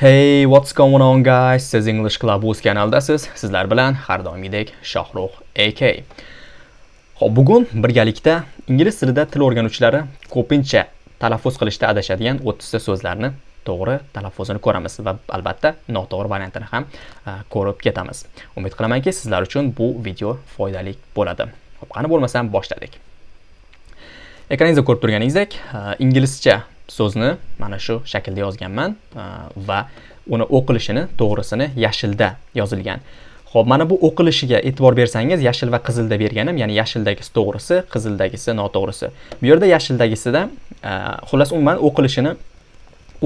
Hey, what's going on guys? Siz English Club o'z kanaldasiz. Sizlar bilan har doimgidek Shohruh AK. Xo'p, bugun birgalikda ingliz tilida til o'rganuvchilari ko'pincha talaffuz qilishda adashadigan 30 ta so'zlarni to'g'ri talaffuzini ko'ramiz va albatta noto'g'ri variantini ham e, ko'rib ketamiz. Umid qilamanki, sizlar uchun bu video foydali bo'ladi. Xo'p, qani bo'lmasam boshladik. Ekraningizda ko'rib turganingizdek, e, inglizcha so'zni mana shu shaklda yozganman e, va uni o'qilishini to'g'risini yashilda yozilgan. Xo'p, mana bu o'qilishiga e'tibor bersangiz, yashil va qizilda berganim, ya'ni yashildagisi to'g'risi, qizildagisi noto'g'risi. Bu yerda yashildagisida e, xullas umuman o'qilishini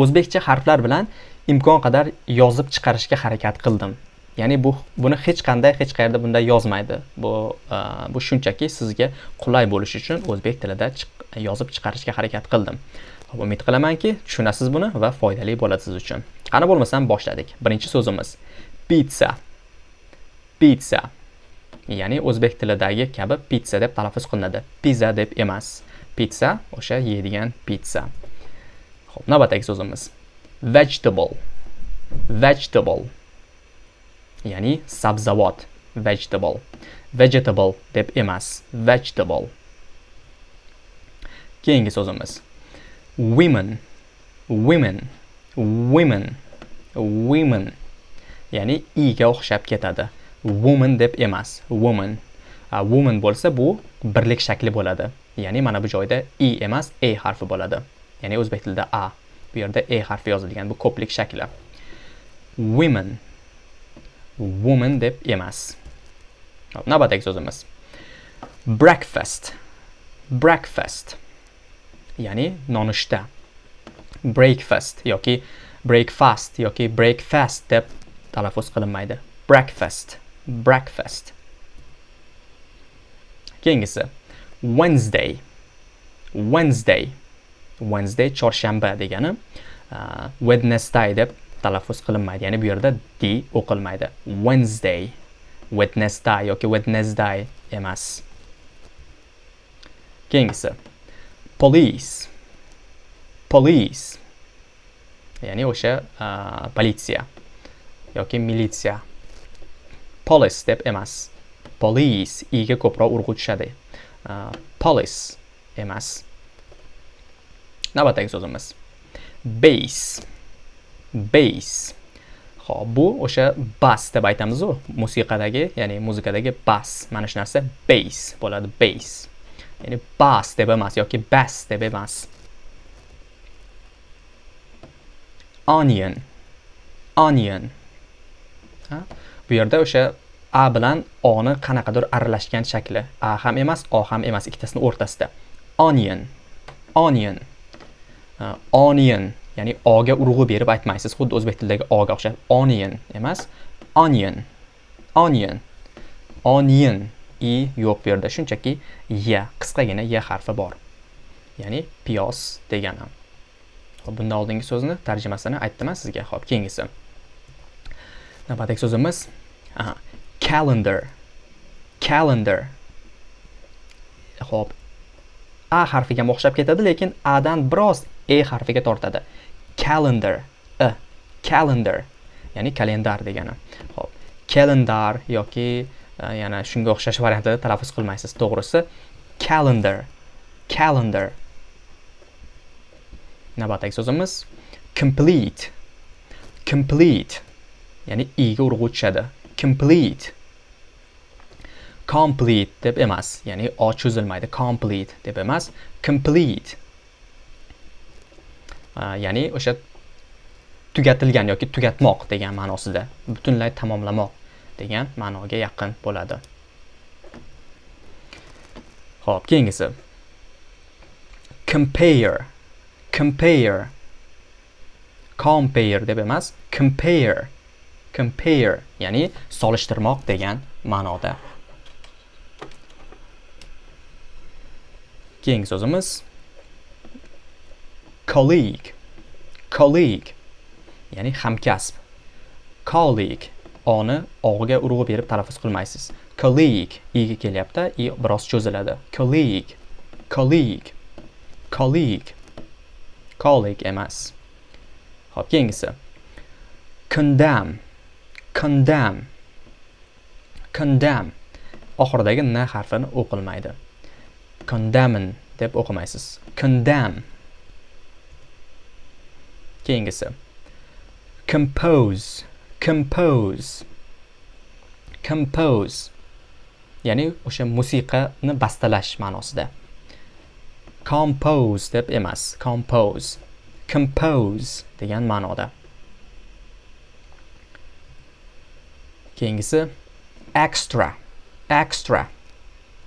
o'zbekcha harflar bilan imkon qadar yozib chiqarishga harakat qildim. Ya'ni bu buni hech qanday hech qayerda bunday yozmaydi. Bu e, bu shunchaki sizga qulay bo'lishi uchun o'zbek tilida yozib chiqarishga harakat qildim. Umid qilamanki, tushunasiz buni va foydali bo'ladi siz uchun. Qani bo'lmasam boshladik. Birinchi so'zimiz pizza. Pizza. Ya'ni o'zbek tilidagi kabi pizza deb talaffuz qilinadi. Pizza deb emas. Pizza o'sha yeydigan pizza. Xo'p, navbatdagi so'zimiz vegetable. Vegetable. Ya'ni sabzavot. Vegetable. Vegetable deb emas. Vegetable. Keyingi so'zimiz women women women women. Ya'ni i ga o'xshab ketadi. Woman deb emas woman. A, woman bo'lsa bu birlik shakli bo'ladi. Ya'ni mana bu joyda i emas e harfi bo'ladi. Ya'ni o'zbek tilida a. Bu yerda e harfi yozilgan bu ko'plik shakli. Women woman deb emas. Navbatdagi so'zimiz. Breakfast breakfast. Ya'ni nonushta. Breakfast yoki breakfast yoki breakfast deb talaffuz qilinmaydi. Breakfast breakfast. Keyingisi wednesday wednesday wednesday chorshanba degani uh, wednesday deb talaffuz qilinmaydi. Ya'ni bu yerda d o'qilmaydi. Wednesday wednesday yoki wednesday emas. Keyingisi police. Police. Ya'ni o'sha uh, politsiya yoki militsiya police deb emas police. Iga ko'proq urg'u tushadi uh, police emas navbatdagi so'zimiz base. Base. Ho'p bu o'sha bass deb aytamiz-ku, musiqadagi, ya'ni muzikadagi bass. Mana shu narsa base. Bo'ladi, base. Ya'ni bas deb emas yoki e bas deb emas onion. Onion. Ha? bu yerda o'sha a bilan oni qanaqadir aralashgan shakli. A ham emas o ham emas ikkitasini o'rtasida. Onion. Onion. Uh, onion. Ya'ni oga urg'u berib aytmaysiz xuddi o'zbek tilidagi oga o'xshab. Onion emas onion. Onion. Onion. I yo'q bu yerda. Shunchaki ya qisqagina ya harfi bor. Ya'ni piyoz degani hop bundan oldingi so'zni tarjimasini aytdiman sizga. Hop keyingisi. Navbatdagi so'zimiz aha calendar. Calendar. Hop a harfiga o'xshab ketadi lekin a dan biroz e harfiga tortadi. Calendar. E calendar. Ya'ni kalendar degani. Hop calendar yoki Э, yana shunga o'xshash variantlarda talaffuz qilmaysiz. To'g'risi calendar. Calendar. Navbatdagi so'zimiz complete. Complete. Ya'ni i ga urg'u tushadi. Complete. Complete deb emas. Ya'ni o cho'zilmaydi. Complete deb emas. Complete. Ya'ni o'sha tugatilgan yoki tugatmoq degan ma'nosida butunlay tamomlamoq. Degan ma'noga yaqin bo'ladi. Xo'p, keyingisi. Compare compare compare deb emas compare compare ya'ni solishtirmoq degan ma'noda. Keyingi so'zimiz. Colleague colleague ya'ni hamkasb. Colleague oni og'iga urg'u berib talaffuz qilmaysiz. Colleague iga kelyapti i biroz cho'ziladi. Colleague colleague colleague colleague emas. Ho'p keyingisi. Condemn condemn condemn. Oxiridagi n harfini o'qilmaydi. Condemn deb o'qimaysiz. Condemn. Keyingisi. Compose compose. Compose. Ya'ni o'sha musiqani bastalash ma'nosida. Compose deb emas compose. Compose degan ma'noda. Keyingisi extra. Extra.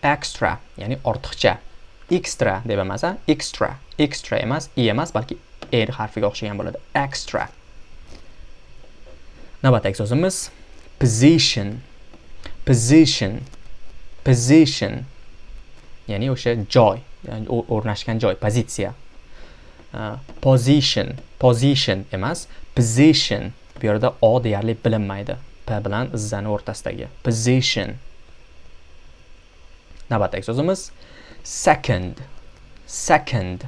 Extra ya'ni ortiqcha. Extra deb emas a extra. Extra emas i emas balki e harfiga o'xshagan bo'ladi. Extra. Navbatdagi so'zimiz position. Position. Position. Ya'ni o'sha joy. O'rnashgan joy pozitsiya position. Position emas position bu yerda o deyarli bilinmaydi p bilan izzani o'rtasidagi position. Navbatdagi so'zimiz second. Second.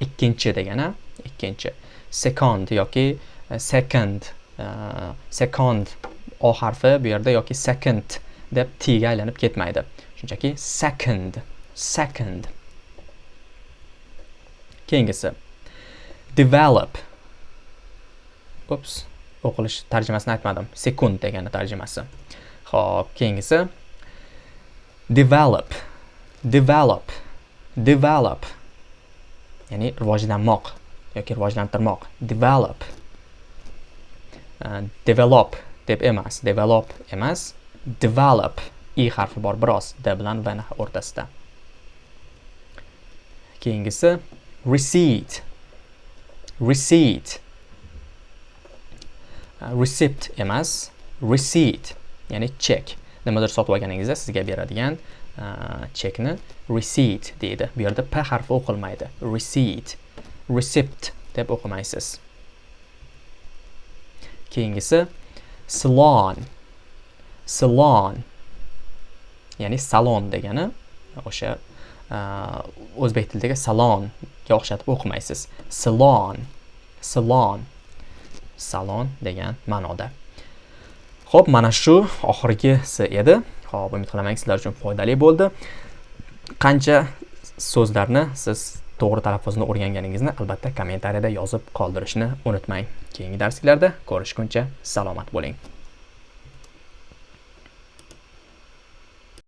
İkkinchi degani ikkinchi second yoki second Э, second o harfi bu yerda yoki second deb t ga aylanib ketmaydi. Shunchaki second second. Keyingisi develop. Ups o'qilish tarjimasini aytmadim. Sekund degani tarjimasi. Ho'p keyingisi develop. Develop develop. Ya'ni rivojlanmoq yoki rivojlantirmoq. Develop. Uh, develop deb emas develop emas develop i harfi bor biroz d bilan v o'rtasida. Keyingisi receipt receipt. Uh, receipt emas receipt ya'ni chek nimadir sotib olganingizda sizga beradigan uh, chekni receipt deydi. Bu yerda p harfi o'qilmaydi. Receipt receipt deb o'qimaysiz. Keyingisi salon. Salon. Ya'ni salon degani o'sha uh, o'zbek tilidagi salonga o'xshatib o'qimaysiz. Salon. Salon. Salon degan ma'noda. Ho'p mana shu oxirgisi edi. Ho'p umid qilamanki sizlar uchun foydali bo'ldi. Qancha so'zlarni siz to'g'ri talaffuzni o'rganganingizni albatta kommentariyada yozib qoldirishni unutmang. Keyingi darsliklarda ko'rishguncha salomat bo'ling.